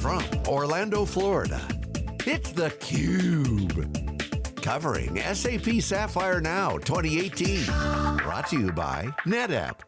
from Orlando, Florida, it's theCUBE. Covering SAP Sapphire Now 2018. Brought to you by NetApp.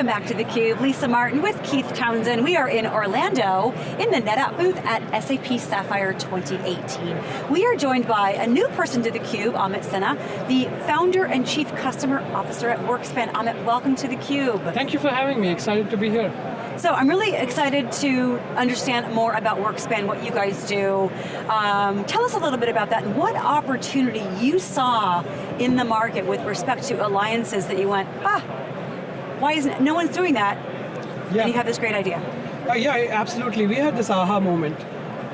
Welcome back to theCUBE. Lisa Martin with Keith Townsend. We are in Orlando in the NetApp booth at SAP Sapphire 2018. We are joined by a new person to theCUBE, Amit Sinha, the founder and chief customer officer at WorkSpan. Amit, welcome to theCUBE. Thank you for having me, excited to be here. So I'm really excited to understand more about WorkSpan, what you guys do. Um, tell us a little bit about that and what opportunity you saw in the market with respect to alliances that you went, ah, why isn't, no one's doing that, yeah. and you have this great idea. Uh, yeah, absolutely. We had this aha moment.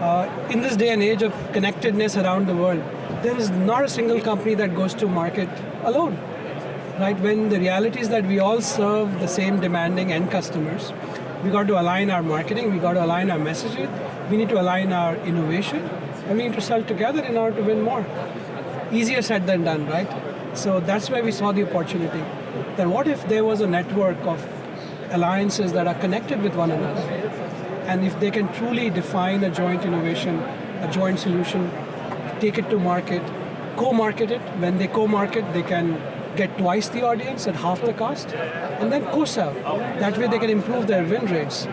Uh, in this day and age of connectedness around the world, there is not a single company that goes to market alone. Right, when the reality is that we all serve the same demanding end customers, we got to align our marketing, we got to align our messaging, we need to align our innovation, and we need to sell together in order to win more. Easier said than done, right? So that's where we saw the opportunity then what if there was a network of alliances that are connected with one another? And if they can truly define a joint innovation, a joint solution, take it to market, co-market it, when they co-market, they can get twice the audience at half the cost, and then co-sell. That way they can improve their win rates.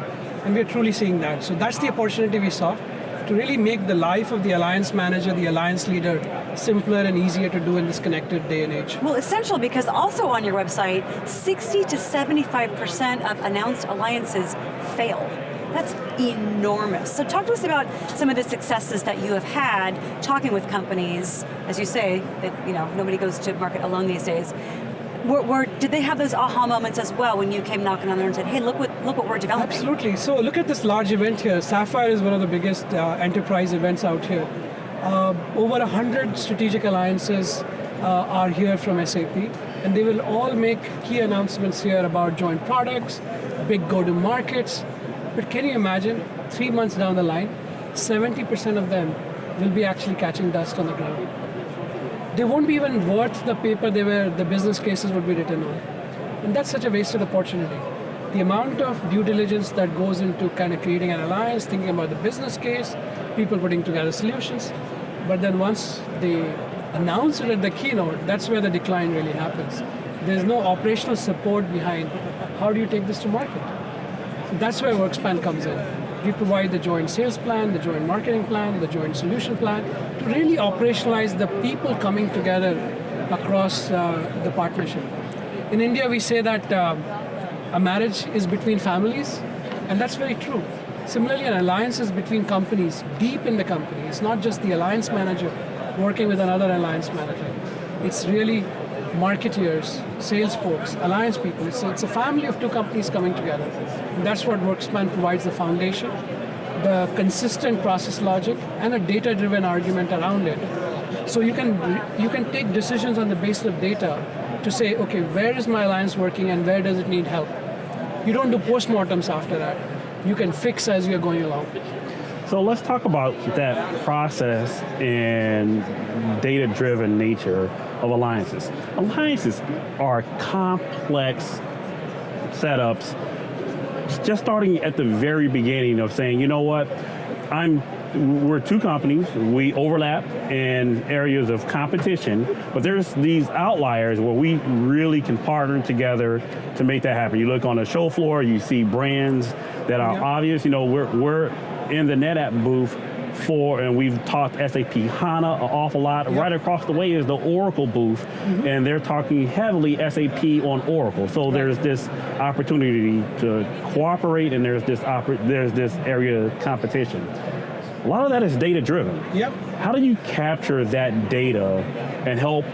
And we're truly seeing that. So that's the opportunity we saw to really make the life of the alliance manager, the alliance leader, simpler and easier to do in this connected day and age. Well, essential because also on your website, 60 to 75% of announced alliances fail. That's enormous. So talk to us about some of the successes that you have had talking with companies, as you say, that you know nobody goes to market alone these days. Were, were, did they have those aha moments as well when you came knocking on there and said, hey, look what, look what we're developing? Absolutely, so look at this large event here. Sapphire is one of the biggest uh, enterprise events out here. Uh, over 100 strategic alliances uh, are here from SAP, and they will all make key announcements here about joint products, big go-to-markets, but can you imagine, three months down the line, 70% of them will be actually catching dust on the ground they won't be even worth the paper they were, the business cases would be written on. And that's such a wasted opportunity. The amount of due diligence that goes into kind of creating an alliance, thinking about the business case, people putting together solutions, but then once they announce it at the keynote, that's where the decline really happens. There's no operational support behind how do you take this to market. So that's where WorkSpan comes in. We provide the joint sales plan, the joint marketing plan, the joint solution plan, to really operationalize the people coming together across uh, the partnership. In India, we say that uh, a marriage is between families, and that's very true. Similarly, an alliance is between companies, deep in the company. It's not just the alliance manager working with another alliance manager. It's really marketeers, sales folks, alliance people. So it's a family of two companies coming together. And that's what WorkSpan provides the foundation, the consistent process logic, and a data-driven argument around it. So you can, you can take decisions on the basis of data to say, okay, where is my alliance working and where does it need help? You don't do postmortems after that. You can fix as you're going along. So let's talk about that process and data-driven nature of alliances. Alliances are complex setups, just starting at the very beginning of saying, you know what, I'm we're two companies, we overlap in areas of competition, but there's these outliers where we really can partner together to make that happen. You look on the show floor, you see brands that are yeah. obvious, you know, we're, we're in the NetApp booth for, and we've talked SAP HANA an awful lot. Yep. Right across the way is the Oracle booth, mm -hmm. and they're talking heavily SAP on Oracle. So right. there's this opportunity to cooperate, and there's this there's this area of competition. A lot of that is data driven. Yep. How do you capture that data and help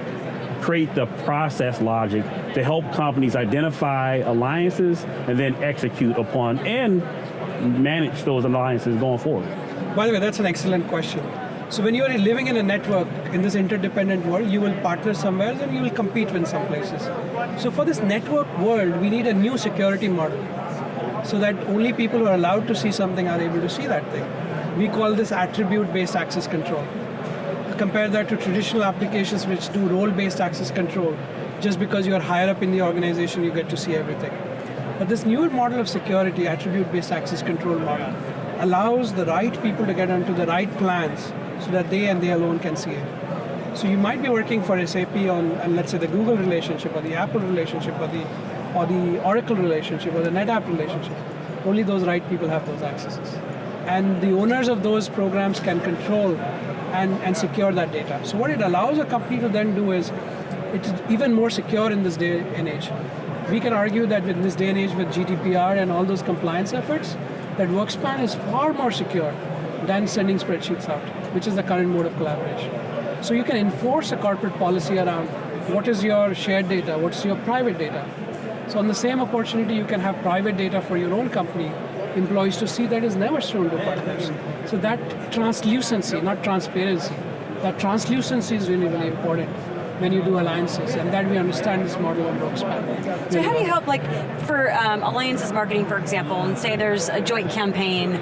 create the process logic to help companies identify alliances and then execute upon and manage those alliances going forward? By the way, that's an excellent question. So when you are living in a network, in this interdependent world, you will partner somewhere and you will compete in some places. So for this network world, we need a new security model so that only people who are allowed to see something are able to see that thing. We call this attribute-based access control. Compare that to traditional applications which do role-based access control. Just because you are higher up in the organization, you get to see everything. But this newer model of security, attribute-based access control model, allows the right people to get onto the right plans so that they and they alone can see it. So you might be working for SAP on, and let's say the Google relationship or the Apple relationship or the or the Oracle relationship or the NetApp relationship. Only those right people have those accesses. And the owners of those programs can control and, and secure that data. So what it allows a company to then do is it's even more secure in this day and age. We can argue that in this day and age with GDPR and all those compliance efforts, that WorkSpan is far more secure than sending spreadsheets out, which is the current mode of collaboration. So you can enforce a corporate policy around what is your shared data, what's your private data. So on the same opportunity, you can have private data for your own company, employees to see that is never shown to partners. So that translucency, not transparency, that translucency is really, really important when you do alliances, and that we understand this model on WorkSpan. So how do you help, like, for um, alliances marketing, for example, and say there's a joint campaign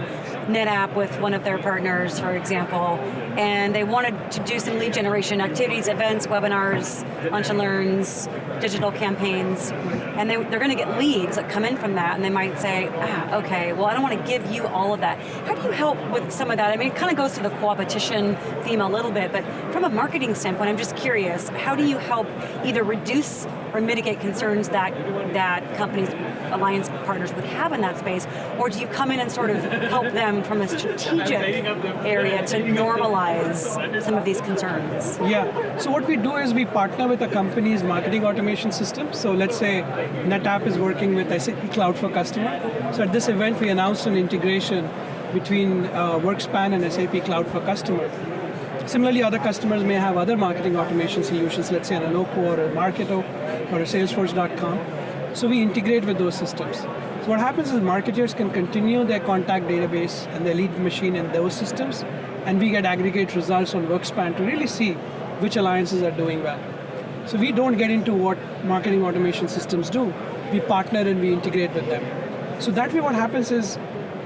NetApp with one of their partners, for example, and they wanted to do some lead generation activities, events, webinars, lunch and learns, digital campaigns, and they, are going to get leads that come in from that, and they might say, ah, okay, well I don't want to give you all of that. How do you help with some of that? I mean, it kind of goes to the competition theme a little bit, but from a marketing standpoint, I'm just curious, how do you help either reduce or mitigate concerns that, that companies, alliance partners would have in that space, or do you come in and sort of help them from a strategic area to normalize some of these concerns? Yeah, so what we do is we partner with a company's marketing automation system. So let's say NetApp is working with SAP Cloud for Customer. So at this event we announced an integration between uh, WorkSpan and SAP Cloud for Customer. Similarly, other customers may have other marketing automation solutions, let's say an Eloqua or a Marketo or a Salesforce.com. So we integrate with those systems. So what happens is marketers can continue their contact database and their lead machine in those systems, and we get aggregate results on WorkSpan to really see which alliances are doing well. So we don't get into what marketing automation systems do. We partner and we integrate with them. So that way what happens is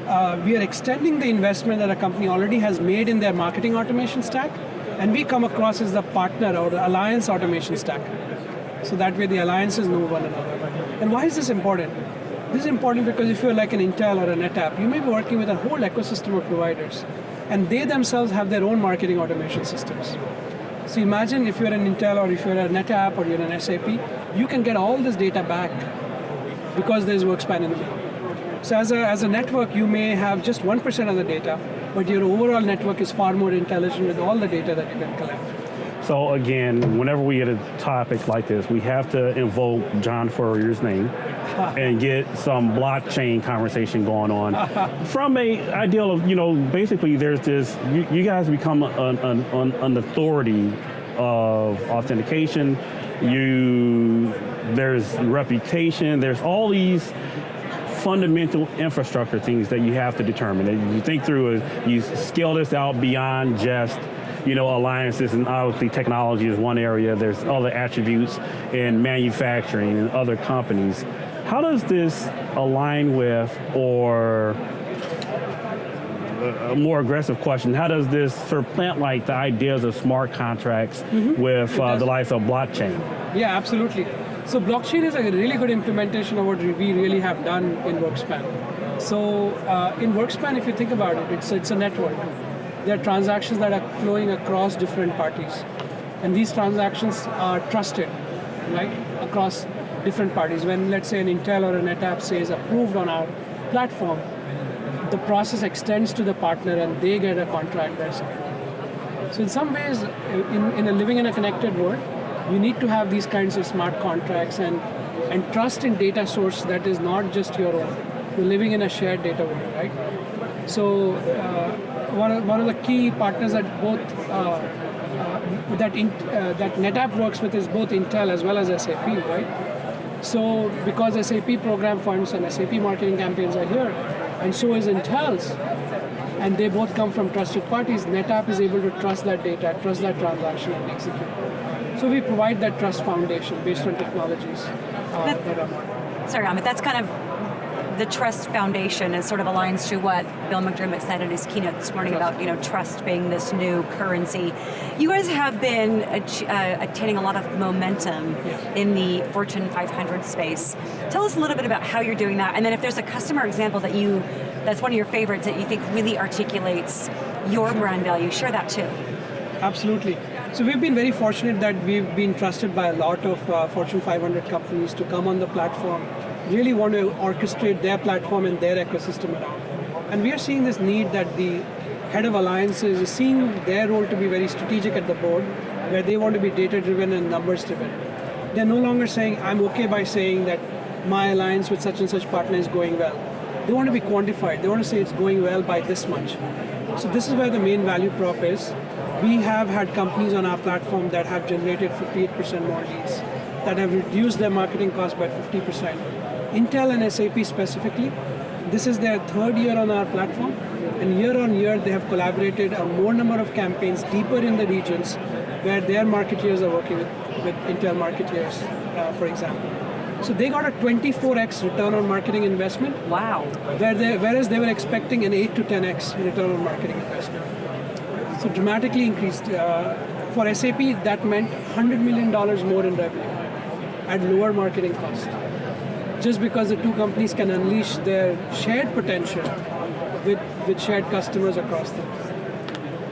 uh, we are extending the investment that a company already has made in their marketing automation stack, and we come across as the partner or the alliance automation stack. So that way the alliances know one another. And why is this important? This is important because if you're like an Intel or a NetApp, you may be working with a whole ecosystem of providers, and they themselves have their own marketing automation systems. So imagine if you're an Intel or if you're a NetApp or you're an SAP, you can get all this data back because there's WorkSpan in the middle. So as a, as a network, you may have just 1% of the data, but your overall network is far more intelligent with all the data that you can collect. So again, whenever we get a topic like this, we have to invoke John Furrier's name and get some blockchain conversation going on. From a ideal of, you know, basically there's this, you, you guys become an, an, an authority of authentication, you, there's reputation, there's all these fundamental infrastructure things that you have to determine. And you think through, you scale this out beyond just you know, alliances and obviously technology is one area. There's other attributes in manufacturing and other companies. How does this align with, or a more aggressive question, how does this sort of plant like the ideas of smart contracts mm -hmm. with uh, the likes of blockchain? Yeah, absolutely. So blockchain is a really good implementation of what we really have done in WorkSpan. So uh, in WorkSpan, if you think about it, it's, it's a network. There are transactions that are flowing across different parties. And these transactions are trusted, right, across different parties. When let's say an Intel or a NetApp says approved on our platform, the process extends to the partner and they get a contract that's So in some ways, in, in a living in a connected world, you need to have these kinds of smart contracts and, and trust in data source that is not just your own. You're living in a shared data world, right? So uh, one, of, one of the key partners that both uh, uh, that in, uh, that NetApp works with is both Intel as well as SAP, right? So because SAP program funds and SAP marketing campaigns are here, and so is Intel's, and they both come from trusted parties, NetApp is able to trust that data, trust that transaction and execute. So we provide that trust foundation based on technologies uh, that, that are Sorry, Amit, that's kind of the trust foundation is sort of aligns to what Bill McDermott said in his keynote this morning about you know trust being this new currency. You guys have been uh, attaining a lot of momentum Yes. in the Fortune 500 space. Tell us a little bit about how you're doing that, and then if there's a customer example that you, that's one of your favorites that you think really articulates your brand value, share that too. Absolutely. So we've been very fortunate that we've been trusted by a lot of uh, Fortune 500 companies to come on the platform, really want to orchestrate their platform and their ecosystem around. And we are seeing this need that the head of alliances is seeing their role to be very strategic at the board, where they want to be data driven and numbers driven. They're no longer saying, I'm okay by saying that my alliance with such and such partner is going well. They want to be quantified. They want to say it's going well by this much. So this is where the main value prop is. We have had companies on our platform that have generated 58% more leads, that have reduced their marketing cost by 50%. Intel and SAP specifically, this is their third year on our platform, and year on year they have collaborated a more number of campaigns deeper in the regions where their marketeers are working with, with Intel marketeers, uh, for example. So they got a 24x return on marketing investment, Wow. where they, whereas they were expecting an 8 to 10x return on marketing investment. So dramatically increased. Uh, for SAP, that meant $100 million more in revenue at lower marketing cost. Just because the two companies can unleash their shared potential with, with shared customers across them.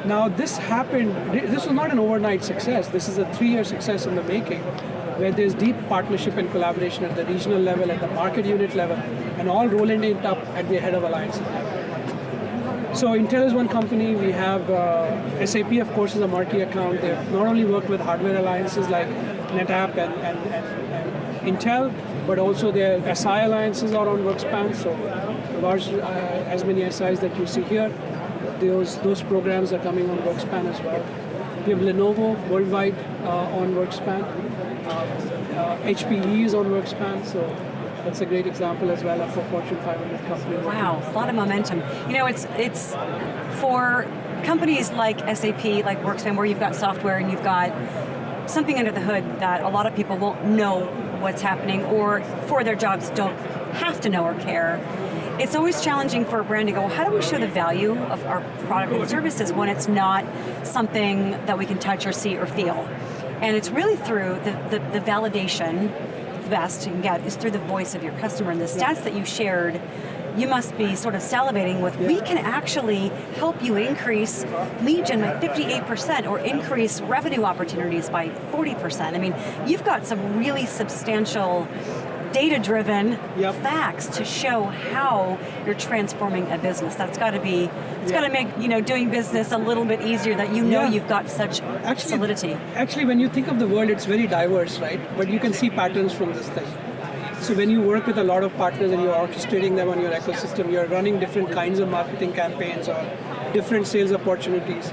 Now this happened, this was not an overnight success, this is a three-year success in the making, where there's deep partnership and collaboration at the regional level, at the market unit level, and all rolling it up at the head of alliance. So Intel is one company, we have uh, SAP of course is a marquee account, they've not only worked with hardware alliances like NetApp and, and, and, and Intel, but also their SI alliances are on WorkSpan, so large, uh, as many SIs that you see here, those, those programs are coming on WorkSpan as well. We have Lenovo worldwide uh, on WorkSpan. Uh, uh, HPE is on WorkSpan, so that's a great example as well of a Fortune 500 company. Wow, a lot of momentum. You know, it's it's for companies like SAP, like Workspan, where you've got software and you've got something under the hood that a lot of people won't know what's happening or for their jobs don't have to know or care. It's always challenging for a brand to go, how do we show the value of our product and services when it's not something that we can touch or see or feel? And it's really through the, the, the validation, the best you can get is through the voice of your customer. And the stats that you shared, you must be sort of salivating with, we can actually help you increase lead gen by 58% or increase revenue opportunities by 40%. I mean, you've got some really substantial data-driven Yep. facts to show how you're transforming a business. That's got to be, it's Yeah. got to make you know doing business a little bit easier that you know Yeah. you've got such solidity. Actually, when you think of the world, it's very diverse, right? But you can see patterns from this thing. So when you work with a lot of partners and you're orchestrating them on your ecosystem, you're running different kinds of marketing campaigns or different sales opportunities.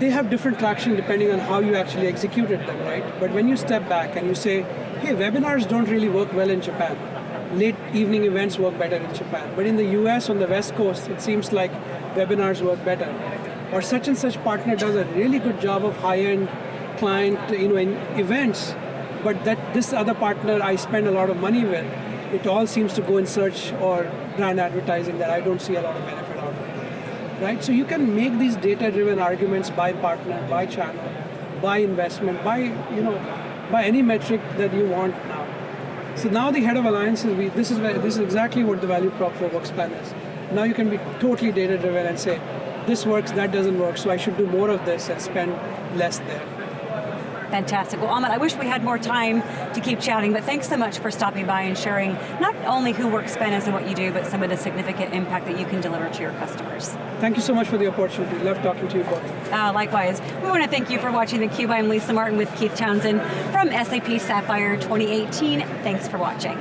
They have different traction depending on how you actually executed them, right? But when you step back and you say, hey, webinars don't really work well in Japan. Late evening events work better in Japan. But in the US on the West Coast, it seems like webinars work better. Or such and such partner does a really good job of high-end client you know, in events, but that this other partner I spend a lot of money with, it all seems to go in search or brand advertising that I don't see a lot of benefit out of. Right? So you can make these data-driven arguments by partner, by channel, by investment, by you know, by any metric that you want now. So now the head of alliances, we, this is where, this is exactly what the value prop for Workspan is. Now you can be totally data-driven and say, this works, that doesn't work, so I should do more of this and spend less there. Fantastic. Well, Amit, I wish we had more time to keep chatting, but thanks so much for stopping by and sharing not only who WorkSpan is and what you do, but some of the significant impact that you can deliver to your customers. Thank you so much for the opportunity. Love talking to you both. Uh, likewise, we want to thank you for watching theCUBE. I'm Lisa Martin with Keith Townsend from SAP Sapphire 2018. Thanks for watching.